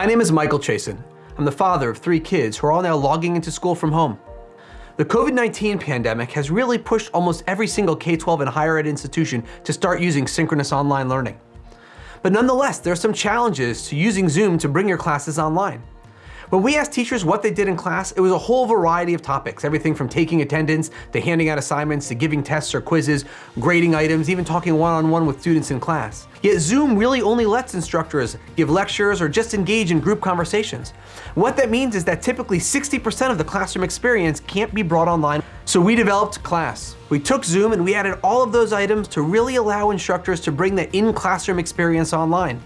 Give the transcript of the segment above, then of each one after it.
My name is Michael Chasen. I'm the father of three kids who are all now logging into school from home. The COVID-19 pandemic has really pushed almost every single K-12 and higher ed institution to start using synchronous online learning. But nonetheless, there are some challenges to using Zoom to bring your classes online. When we asked teachers what they did in class, it was a whole variety of topics, everything from taking attendance, to handing out assignments, to giving tests or quizzes, grading items, even talking one-on-one -on -one with students in class. Yet Zoom really only lets instructors give lectures or just engage in group conversations. What that means is that typically 60% of the classroom experience can't be brought online. So we developed Class. We took Zoom and we added all of those items to really allow instructors to bring the in-classroom experience online.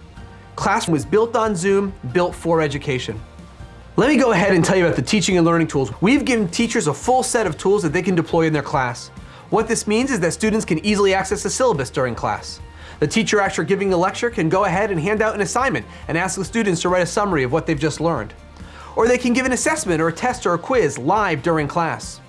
Class was built on Zoom, built for education. Let me go ahead and tell you about the teaching and learning tools. We've given teachers a full set of tools that they can deploy in their class. What this means is that students can easily access the syllabus during class. The teacher after giving the lecture can go ahead and hand out an assignment and ask the students to write a summary of what they've just learned. Or they can give an assessment or a test or a quiz live during class.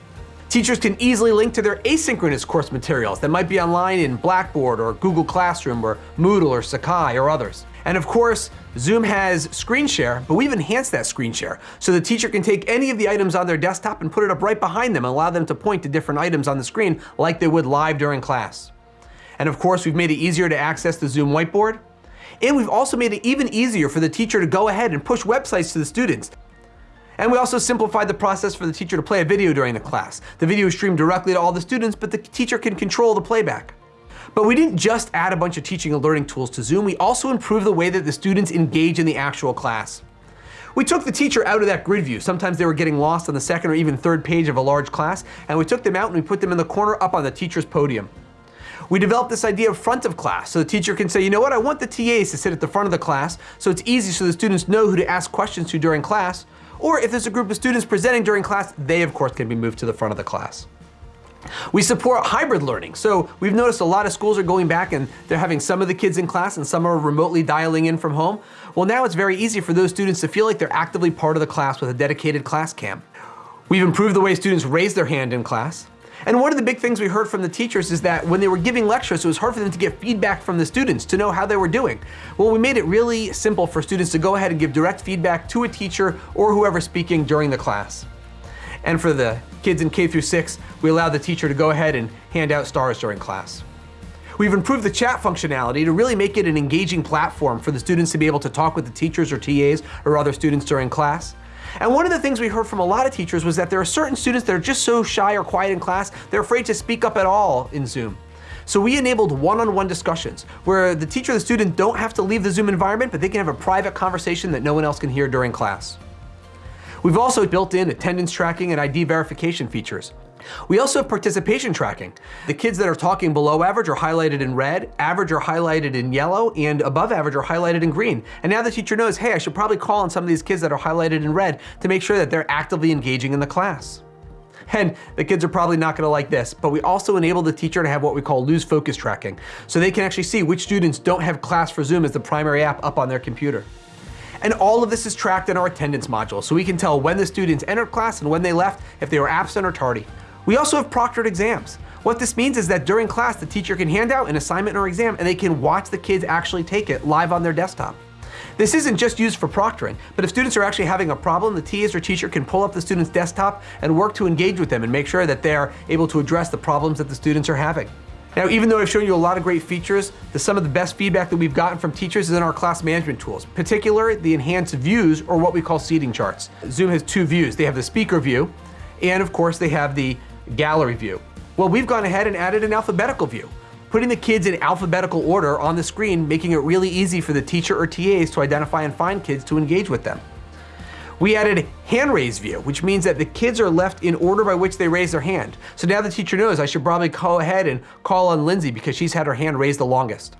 Teachers can easily link to their asynchronous course materials that might be online in Blackboard or Google Classroom or Moodle or Sakai or others. And of course, Zoom has screen share, but we've enhanced that screen share. So the teacher can take any of the items on their desktop and put it up right behind them and allow them to point to different items on the screen like they would live during class. And of course, we've made it easier to access the Zoom whiteboard. And we've also made it even easier for the teacher to go ahead and push websites to the students. And we also simplified the process for the teacher to play a video during the class. The video is streamed directly to all the students, but the teacher can control the playback. But we didn't just add a bunch of teaching and learning tools to Zoom, we also improved the way that the students engage in the actual class. We took the teacher out of that grid view. Sometimes they were getting lost on the second or even third page of a large class, and we took them out and we put them in the corner up on the teacher's podium. We developed this idea of front of class, so the teacher can say, you know what, I want the TAs to sit at the front of the class, so it's easy so the students know who to ask questions to during class, or if there's a group of students presenting during class, they of course can be moved to the front of the class. We support hybrid learning. So we've noticed a lot of schools are going back and they're having some of the kids in class and some are remotely dialing in from home. Well, now it's very easy for those students to feel like they're actively part of the class with a dedicated class cam. We've improved the way students raise their hand in class. And one of the big things we heard from the teachers is that when they were giving lectures, it was hard for them to get feedback from the students to know how they were doing. Well, we made it really simple for students to go ahead and give direct feedback to a teacher or whoever's speaking during the class. And for the kids in K through 6, we allow the teacher to go ahead and hand out stars during class. We've improved the chat functionality to really make it an engaging platform for the students to be able to talk with the teachers or TAs or other students during class. And one of the things we heard from a lot of teachers was that there are certain students that are just so shy or quiet in class, they're afraid to speak up at all in Zoom. So we enabled one-on-one -on -one discussions where the teacher and the student don't have to leave the Zoom environment, but they can have a private conversation that no one else can hear during class. We've also built in attendance tracking and ID verification features. We also have participation tracking. The kids that are talking below average are highlighted in red, average are highlighted in yellow, and above average are highlighted in green. And now the teacher knows, hey, I should probably call on some of these kids that are highlighted in red to make sure that they're actively engaging in the class. And the kids are probably not gonna like this, but we also enable the teacher to have what we call lose focus tracking. So they can actually see which students don't have Class for Zoom as the primary app up on their computer. And all of this is tracked in our attendance module, so we can tell when the students entered class and when they left, if they were absent or tardy. We also have proctored exams. What this means is that during class, the teacher can hand out an assignment or exam and they can watch the kids actually take it live on their desktop. This isn't just used for proctoring, but if students are actually having a problem, the TAs or teacher can pull up the student's desktop and work to engage with them and make sure that they're able to address the problems that the students are having. Now, even though I've shown you a lot of great features, the, some of the best feedback that we've gotten from teachers is in our class management tools, particularly the enhanced views or what we call seating charts. Zoom has two views. They have the speaker view, and of course they have the gallery view. Well, we've gone ahead and added an alphabetical view, putting the kids in alphabetical order on the screen, making it really easy for the teacher or TAs to identify and find kids to engage with them. We added hand raise view, which means that the kids are left in order by which they raise their hand. So now the teacher knows I should probably go ahead and call on Lindsay because she's had her hand raised the longest.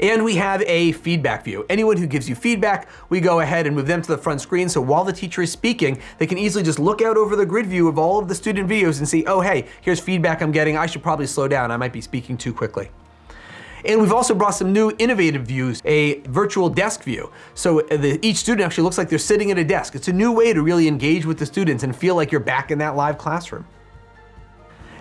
And we have a feedback view. Anyone who gives you feedback, we go ahead and move them to the front screen so while the teacher is speaking, they can easily just look out over the grid view of all of the student videos and see, oh hey, here's feedback I'm getting, I should probably slow down, I might be speaking too quickly. And we've also brought some new innovative views, a virtual desk view. So uh, the, each student actually looks like they're sitting at a desk. It's a new way to really engage with the students and feel like you're back in that live classroom.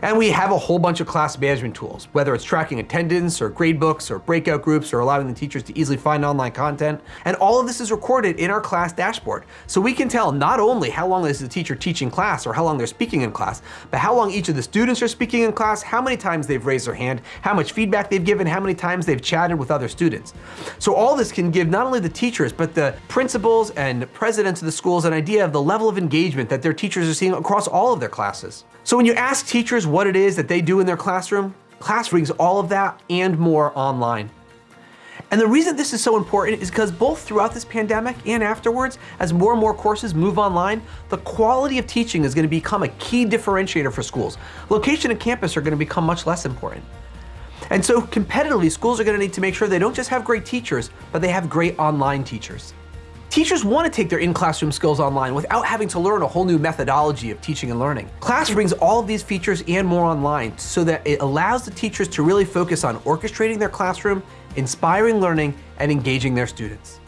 And we have a whole bunch of class management tools, whether it's tracking attendance or gradebooks or breakout groups or allowing the teachers to easily find online content. And all of this is recorded in our class dashboard. So we can tell not only how long is the teacher teaching class or how long they're speaking in class, but how long each of the students are speaking in class, how many times they've raised their hand, how much feedback they've given, how many times they've chatted with other students. So all this can give not only the teachers, but the principals and presidents of the schools an idea of the level of engagement that their teachers are seeing across all of their classes. So when you ask teachers what it is that they do in their classroom, class brings all of that and more online. And the reason this is so important is because both throughout this pandemic and afterwards, as more and more courses move online, the quality of teaching is going to become a key differentiator for schools. Location and campus are going to become much less important. And so competitively, schools are going to need to make sure they don't just have great teachers, but they have great online teachers. Teachers want to take their in-classroom skills online without having to learn a whole new methodology of teaching and learning. Class brings all of these features and more online so that it allows the teachers to really focus on orchestrating their classroom, inspiring learning, and engaging their students.